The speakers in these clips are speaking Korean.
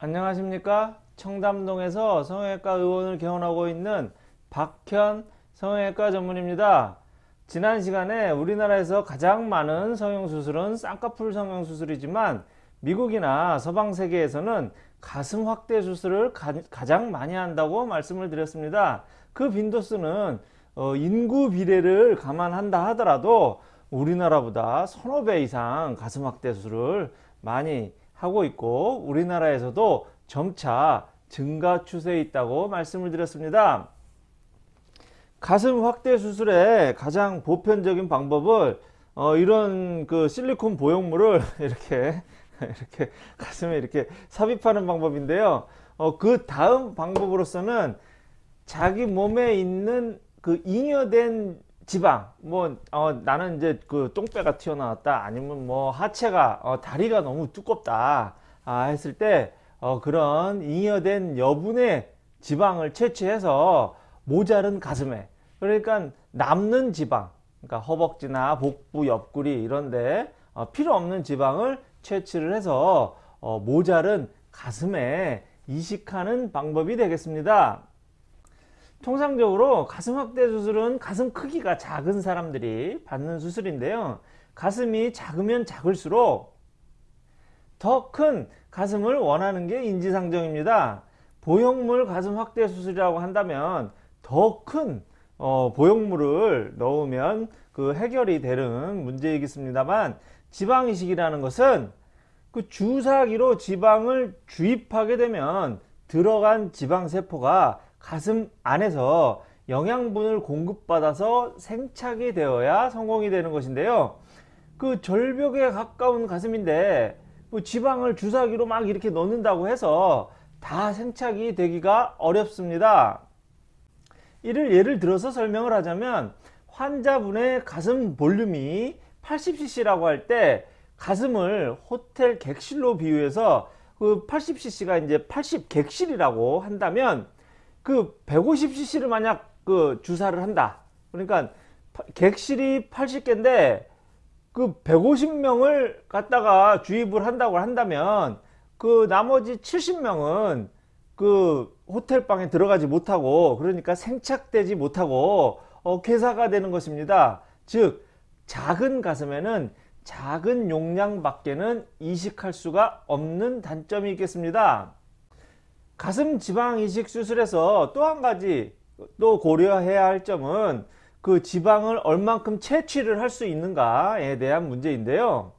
안녕하십니까? 청담동에서 성형외과 의원을 개원하고 있는 박현 성형외과 전문입니다. 지난 시간에 우리나라에서 가장 많은 성형수술은 쌍꺼풀 성형수술이지만 미국이나 서방 세계에서는 가슴 확대 수술을 가, 장 많이 한다고 말씀을 드렸습니다. 그 빈도수는 어, 인구 비례를 감안한다 하더라도 우리나라보다 서너 배 이상 가슴 확대 수술을 많이 하고 있고 우리나라에서도 점차 증가 추세에 있다고 말씀을 드렸습니다. 가슴 확대 수술의 가장 보편적인 방법을 어, 이런 그 실리콘 보형물을 이렇게 이렇게 가슴에 이렇게 삽입하는 방법인데요. 어, 그 다음 방법으로서는 자기 몸에 있는 그 잉여된 지방 뭐 어, 나는 이제 그 똥배가 튀어나왔다 아니면 뭐 하체가 어, 다리가 너무 두껍다 아, 했을 때 어, 그런 잉여된 여분의 지방을 채취해서 모자른 가슴에 그러니까 남는 지방 그러니까 허벅지나 복부 옆구리 이런데 어, 필요 없는 지방을 채취를 해서 어, 모자른 가슴에 이식하는 방법이 되겠습니다. 통상적으로 가슴 확대 수술은 가슴 크기가 작은 사람들이 받는 수술인데요. 가슴이 작으면 작을수록 더 큰 가슴을 원하는 게 인지상정입니다. 보형물 가슴 확대 수술이라고 한다면 더큰 어, 보형물을 넣으면 그 해결이 되는 문제이겠습니다만 지방 이식이라는 것은 그 주사기로 지방을 주입하게 되면 들어간 지방세포가 가슴 안에서 영양분을 공급받아서 생착이 되어야 성공이 되는 것인데요. 그 절벽에 가까운 가슴인데 뭐 지방을 주사기로 막 이렇게 넣는다고 해서 다 생착이 되기가 어렵습니다. 이를 예를 들어서 설명을 하자면 환자분의 가슴 볼륨이 80cc라고 할 때 가슴을 호텔 객실로 비유해서 그 80cc가 이제 80 객실이라고 한다면 그 150cc를 만약 그 주사를 한다. 그러니까 객실이 80개인데 그 150명을 갖다가 주입을 한다고 한다면 그 나머지 70명은 그 호텔방에 들어가지 못하고 그러니까 생착되지 못하고 어, 괴사가 되는 것입니다. 즉 작은 가슴에는 작은 용량 밖에는 이식할 수가 없는 단점이 있겠습니다. 가슴 지방 이식 수술에서 또 한 가지 또 고려해야 할 점은 그 지방을 얼만큼 채취를 할 수 있는가에 대한 문제인데요.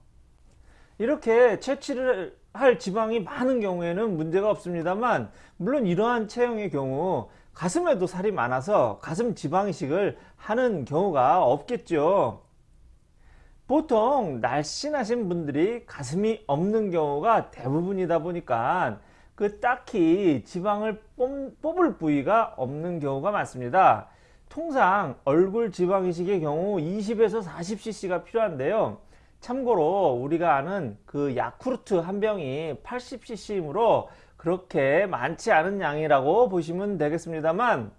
이렇게 채취를 할 지방이 많은 경우에는 문제가 없습니다만 물론 이러한 체형의 경우 가슴에도 살이 많아서 가슴 지방 이식을 하는 경우가 없겠죠. 보통 날씬하신 분들이 가슴이 없는 경우가 대부분이다 보니까 그 딱히 지방을 뽑을 부위가 없는 경우가 많습니다. 통상 얼굴 지방 이식의 경우 20에서 40cc가 필요한데요. 참고로 우리가 아는 그 야쿠르트 한 병이 80cc이므로 그렇게 많지 않은 양이라고 보시면 되겠습니다만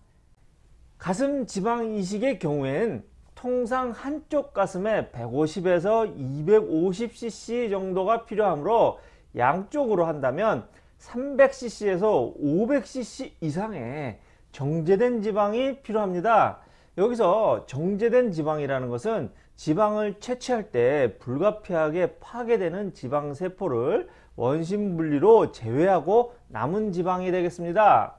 가슴 지방 이식의 경우엔 통상 한쪽 가슴에 150에서 250cc 정도가 필요하므로 양쪽으로 한다면 300cc에서 500cc 이상의 정제된 지방이 필요합니다. 여기서 정제된 지방이라는 것은 지방을 채취할 때 불가피하게 파괴되는 지방세포를 원심 분리로 제외하고 남은 지방이 되겠습니다.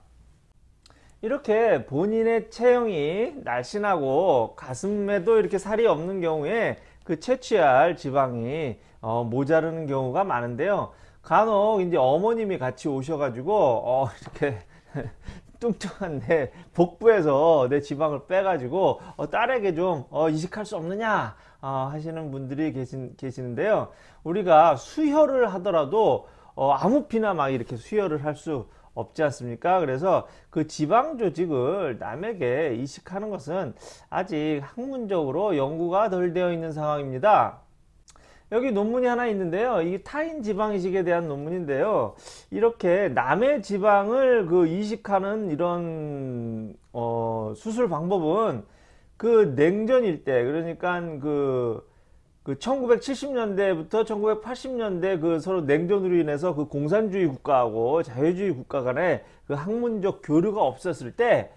이렇게 본인의 체형이 날씬하고 가슴에도 이렇게 살이 없는 경우에 그 채취할 지방이 어, 모자르는 경우가 많은데요. 간혹 이제 어머님이 같이 오셔가지고 어 이렇게 뚱뚱한 내 복부에서 내 지방을 빼가지고 어 딸에게 좀 어, 이식할 수 없느냐 어, 하시는 분들이 계신, 계시는데요. 우리가 수혈을 하더라도 어, 아무 피나 막 이렇게 수혈을 할 수 없지 않습니까? 그래서 그 지방 조직을 남에게 이식하는 것은 아직 학문적으로 연구가 덜 되어 있는 상황입니다. 여기 논문이 하나 있는데요. 이 타인 지방 이식에 대한 논문인데요. 이렇게 남의 지방을 그 이식하는 이런 어, 수술 방법은 그 냉전일 때 그러니까 그 그 1970년대부터 1980년대 그 서로 냉전으로 인해서 그 공산주의 국가하고 자유주의 국가 간의 그 학문적 교류가 없었을 때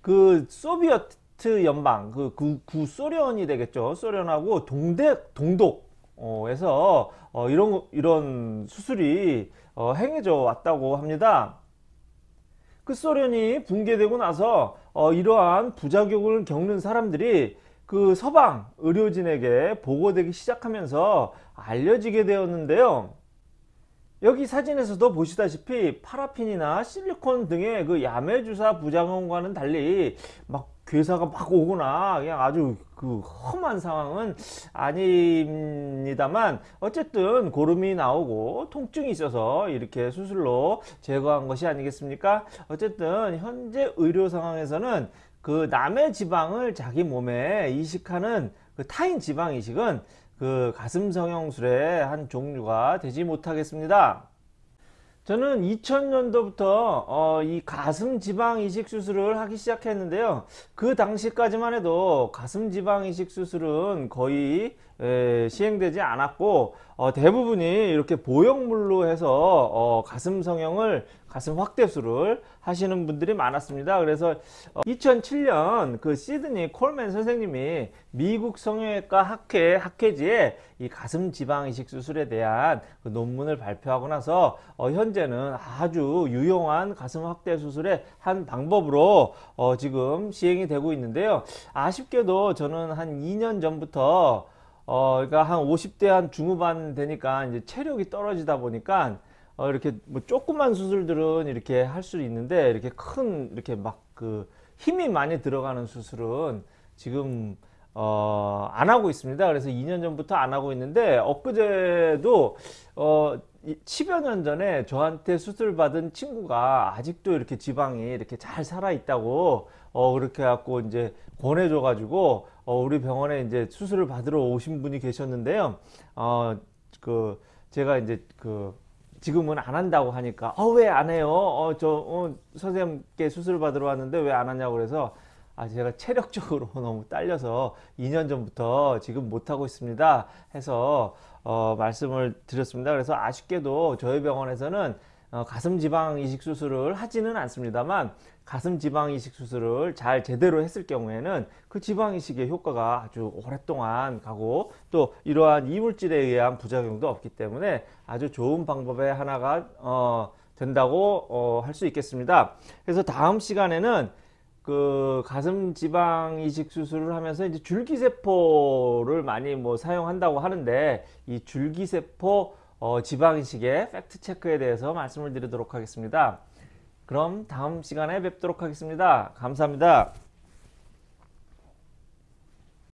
그 소비에트 연방 그 구, 구소련이 되겠죠 소련하고 동대 동독 에서 어, 이런 이런 수술이 어, 행해져 왔다고 합니다. 그 소련이 붕괴되고 나서 어, 이러한 부작용을 겪는 사람들이 그 서방 의료진에게 보고되기 시작하면서 알려지게 되었는데요. 여기 사진에서도 보시다시피 파라핀이나 실리콘 등의 그 야매주사 부작용과는 달리 막 괴사가 막 오거나 그냥 아주 그 험한 상황은 아닙니다만 어쨌든 고름이 나오고 통증이 있어서 이렇게 수술로 제거한 것이 아니겠습니까? 어쨌든 현재 의료 상황에서는 그 남의 지방을 자기 몸에 이식하는 그 타인 지방 이식은 그 가슴 성형술의 한 종류가 되지 못하겠습니다. 저는 2000년도부터 어, 이 가슴 지방 이식 수술을 하기 시작했는데요. 그 당시까지만 해도 가슴 지방 이식 수술은 거의 에, 시행되지 않았고 어, 대부분이 이렇게 보형물로 해서 어, 가슴 성형을 가슴 확대술을 하시는 분들이 많았습니다. 그래서 2007년 그 시드니 콜맨 선생님이 미국 성형외과 학회 학회지에 이 가슴 지방 이식 수술에 대한 그 논문을 발표하고 나서 어, 현재는 아주 유용한 가슴 확대 수술의 한 방법으로 어, 지금 시행이 되고 있는데요. 아쉽게도 저는 한 2년 전부터 어, 그러니까 한 50대 한 중후반 되니까 이제 체력이 떨어지다 보니까 어, 이렇게 뭐 조그만 수술들은 이렇게 할 수 있는데 이렇게 큰 이렇게 막 그 힘이 많이 들어가는 수술은 지금 어, 안 하고 있습니다. 그래서 2년 전부터 안 하고 있는데 엊그제도 어, 10여 년 전에 저한테 수술 받은 친구가 아직도 이렇게 지방이 이렇게 잘 살아 있다고 어, 그렇게 갖고 이제 권해줘 가지고 어, 우리 병원에 이제 수술을 받으러 오신 분이 계셨는데요. 어, 그 제가 이제 그 지금은 안 한다고 하니까 어 왜 안 해요? 어 저 어, 선생님께 수술 받으러 왔는데 왜 안 하냐고 그래서 아 제가 체력적으로 너무 딸려서 2년 전부터 지금 못 하고 있습니다 해서 어, 말씀을 드렸습니다. 그래서 아쉽게도 저희 병원에서는 어, 가슴 지방 이식 수술을 하지는 않습니다만 가슴 지방 이식 수술을 잘 제대로 했을 경우에는 그 지방 이식의 효과가 아주 오랫동안 가고 또 이러한 이물질에 의한 부작용도 없기 때문에 아주 좋은 방법의 하나가 어, 된다고 어, 할 수 있겠습니다. 그래서 다음 시간에는 그 가슴 지방 이식 수술을 하면서 이제 줄기세포를 많이 뭐 사용한다고 하는데 이 줄기세포 어, 지방 이식의 팩트 체크에 대해서 말씀을 드리도록 하겠습니다. 그럼 다음 시간에 뵙도록 하겠습니다. 감사합니다.